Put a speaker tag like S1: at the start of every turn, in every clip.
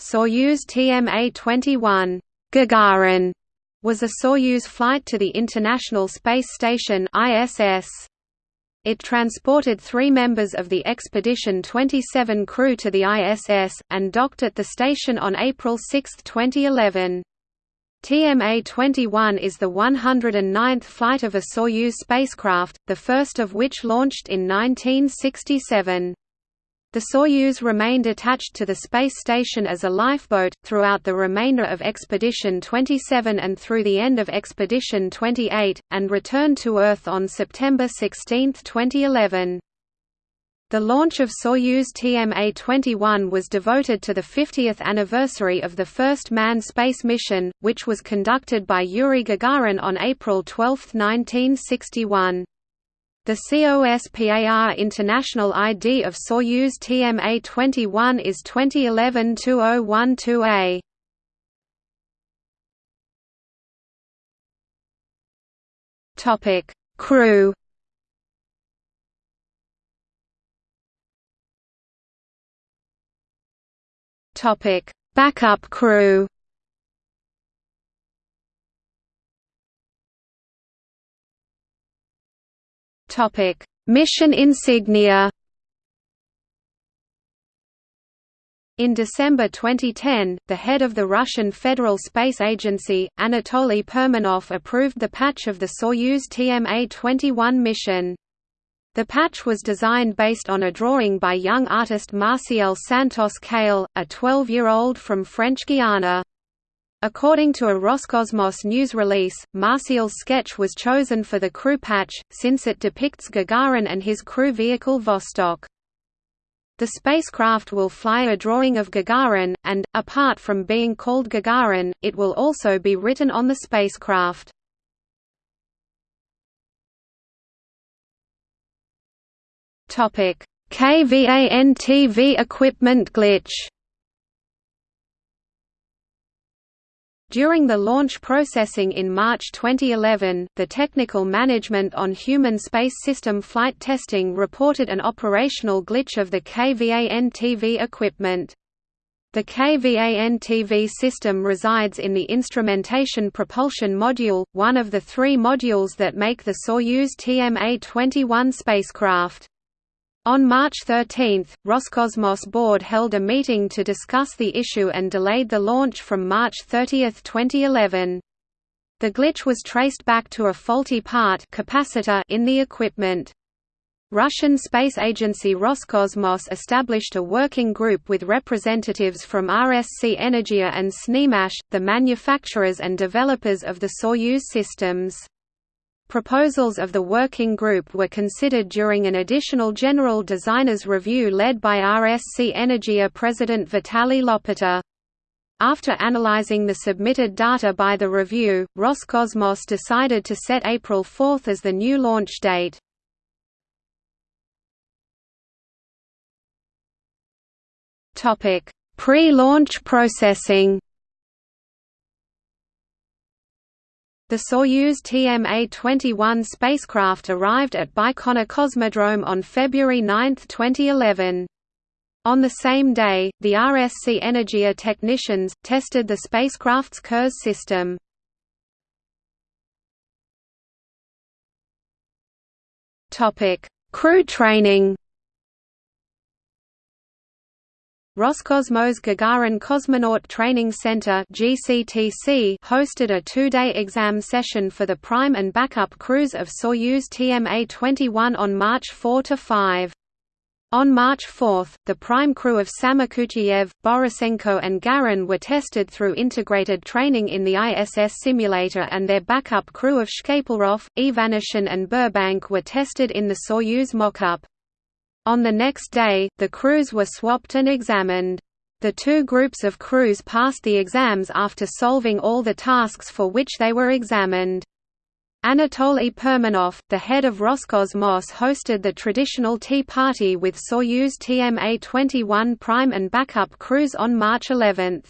S1: Soyuz TMA-21 Gagarin was a Soyuz flight to the International Space Station ISS. It transported three members of the Expedition 27 crew to the ISS, and docked at the station on April 6, 2011. TMA-21 is the 109th flight of a Soyuz spacecraft, the first of which launched in 1967. The Soyuz remained attached to the space station as a lifeboat, throughout the remainder of Expedition 27 and through the end of Expedition 28, and returned to Earth on September 16, 2011. The launch of Soyuz TMA-21 was devoted to the 50th anniversary of the first manned space mission, which was conducted by Yuri Gagarin on April 12, 1961. The COSPAR International ID of Soyuz TMA-21 is 2011-2012A. Topic: Crew. Topic: Backup crew. Topic: Mission insignia. In December 2010, the head of the Russian Federal Space Agency, Anatoly Perminov approved the patch of the Soyuz TMA-21 mission. The patch was designed based on a drawing by young artist Marcial Santos Cail, a 12-year-old from French Guiana. According to a Roscosmos news release, Marcial's sketch was chosen for the crew patch, since it depicts Gagarin and his crew vehicle Vostok. The spacecraft will fly a drawing of Gagarin, and, apart from being called Gagarin, it will also be written on the spacecraft. KVAN-TV equipment glitch During the launch processing in March 2011, the Technical Management on Human Space System Flight Testing reported an operational glitch of the KVAN-TV equipment. The KVAN-TV system resides in the Instrumentation Propulsion Module, one of the three modules that make the Soyuz TMA-21 spacecraft. On March 13, Roscosmos board held a meeting to discuss the issue and delayed the launch from March 30, 2011. The glitch was traced back to a faulty part capacitor in the equipment. Russian space agency Roscosmos established a working group with representatives from RSC Energia and SNIMAS, the manufacturers and developers of the Soyuz systems. Proposals of the working group were considered during an additional general designers review led by RSC Energia president Vitaly Lopota. After analyzing the submitted data by the review, Roscosmos decided to set April 4 as the new launch date. Pre-launch processing The Soyuz TMA-21 spacecraft arrived at Baikonur Cosmodrome on February 9, 2011. On the same day, the RSC Energia technicians, tested the spacecraft's Kurs system. Crew training Roscosmos Gagarin Cosmonaut Training Center (GCTC) hosted a two-day exam session for the prime and backup crews of Soyuz TMA-21 on March 4 to 5. On March 4, the prime crew of Samokhutyaev, Borisenko and Garan were tested through integrated training in the ISS simulator and their backup crew of Shkaplerov, Ivanishin and Burbank were tested in the Soyuz mockup. On the next day, the crews were swapped and examined. The two groups of crews passed the exams after solving all the tasks for which they were examined. Anatoly Perminov, the head of Roscosmos hosted the traditional Tea Party with Soyuz TMA-21 prime and backup crews on March 11.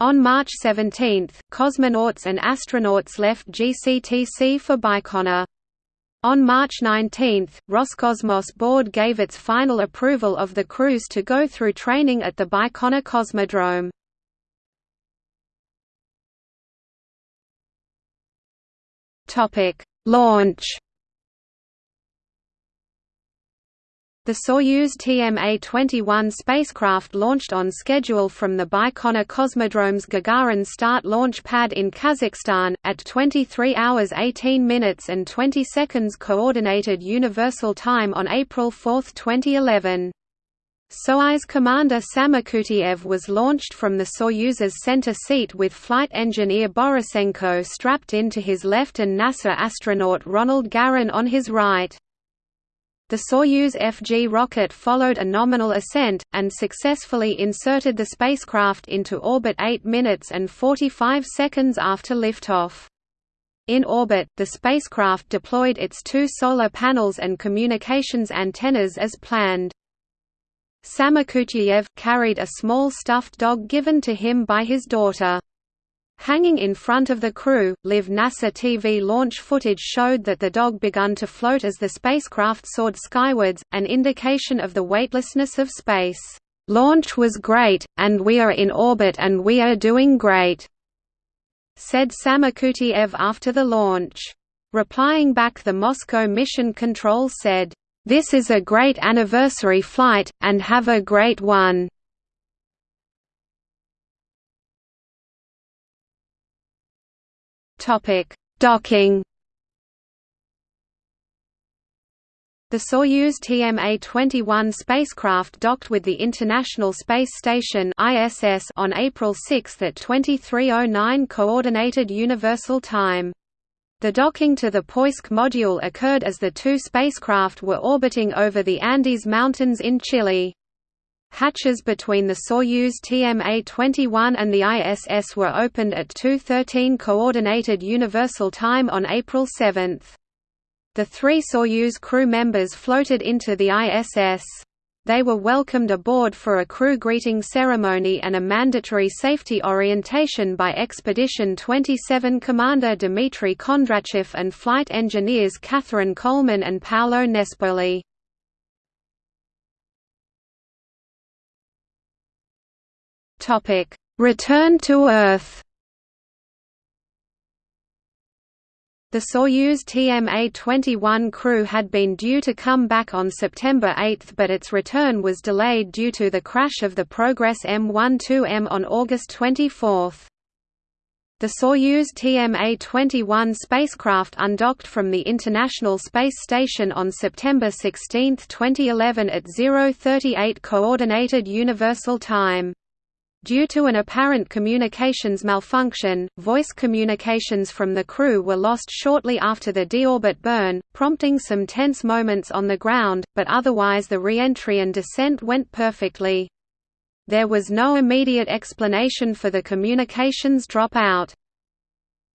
S1: On March 17, cosmonauts and astronauts left GCTC for Baikonur. On March 19, Roscosmos board gave its final approval of the crews to go through training at the Baikonur Cosmodrome. Launch The Soyuz TMA-21 spacecraft launched on schedule from the Baikonur Cosmodrome's Gagarin Start launch pad in Kazakhstan, at 23 hours 18 minutes and 20 seconds Coordinated Universal Time on April 4, 2011. Soyuz commander Samokutyayev was launched from the Soyuz's center seat with flight engineer Borisenko strapped into his left and NASA astronaut Ronald Garan on his right. The Soyuz FG rocket followed a nominal ascent, and successfully inserted the spacecraft into orbit 8 minutes and 45 seconds after liftoff. In orbit, the spacecraft deployed its two solar panels and communications antennas as planned. Samokutyayev carried a small stuffed dog given to him by his daughter. Hanging in front of the crew, live NASA TV launch footage showed that the dog begun to float as the spacecraft soared skywards, an indication of the weightlessness of space. "'Launch was great, and we are in orbit and we are doing great,' said Samokutyayev after the launch. Replying back the Moscow Mission Control said, "'This is a great anniversary flight, and have a great one.' Topic: Docking. The Soyuz TMA-21 spacecraft docked with the International Space Station (ISS) on April 6 at 2309 Coordinated Universal Time. The docking to the Poisk module occurred as the two spacecraft were orbiting over the Andes Mountains in Chile. Hatches between the Soyuz TMA-21 and the ISS were opened at 2:13 Coordinated Universal Time on April 7. The three Soyuz crew members floated into the ISS. They were welcomed aboard for a crew greeting ceremony and a mandatory safety orientation by Expedition 27 Commander Dmitry Kondratyev and flight engineers Catherine Coleman and Paolo Nespoli. Topic: Return to Earth. The Soyuz TMA-21 crew had been due to come back on September 8 but its return was delayed due to the crash of the Progress M12M on August 24. The Soyuz TMA-21 spacecraft undocked from the International Space Station on September 16, 2011 at 038 Coordinated Universal Time. Due to an apparent communications malfunction, voice communications from the crew were lost shortly after the deorbit burn, prompting some tense moments on the ground, but otherwise the re-entry and descent went perfectly. There was no immediate explanation for the communications dropout.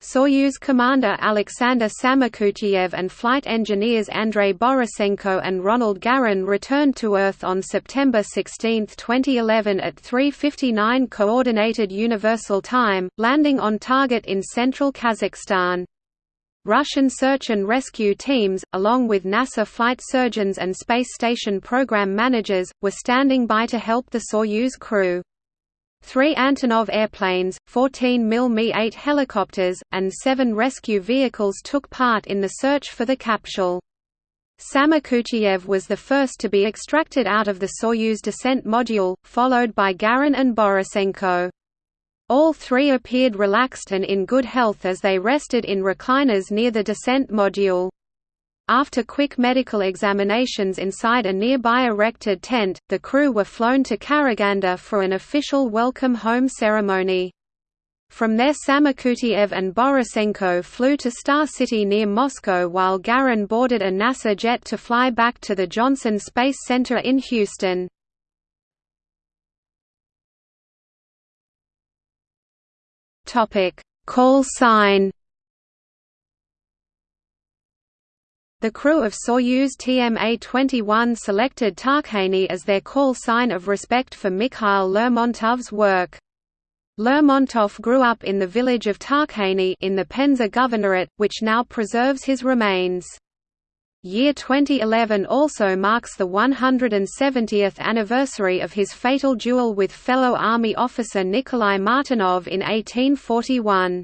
S1: Soyuz commander Alexander Samokutyayev and flight engineers Andrei Borisenko and Ronald Garan returned to Earth on September 16, 2011 at 3.59 Coordinated Universal Time, landing on target in central Kazakhstan. Russian search and rescue teams, along with NASA flight surgeons and space station program managers, were standing by to help the Soyuz crew. Three Antonov airplanes, 14 mil Mi-8 helicopters, and seven rescue vehicles took part in the search for the capsule. Samokutyayev was the first to be extracted out of the Soyuz descent module, followed by Garan and Borisenko. All three appeared relaxed and in good health as they rested in recliners near the descent module. After quick medical examinations inside a nearby erected tent, the crew were flown to Karaganda for an official welcome home ceremony. From there Samokutyayev and Borisenko flew to Star City near Moscow while Garan boarded a NASA jet to fly back to the Johnson Space Center in Houston. Call sign The crew of Soyuz TMA-21 selected Tarkhany as their call sign of respect for Mikhail Lermontov's work. Lermontov grew up in the village of Tarkhany in the Penza Governorate, which now preserves his remains. Year 2011 also marks the 170th anniversary of his fatal duel with fellow Army officer Nikolai Martynov in 1841.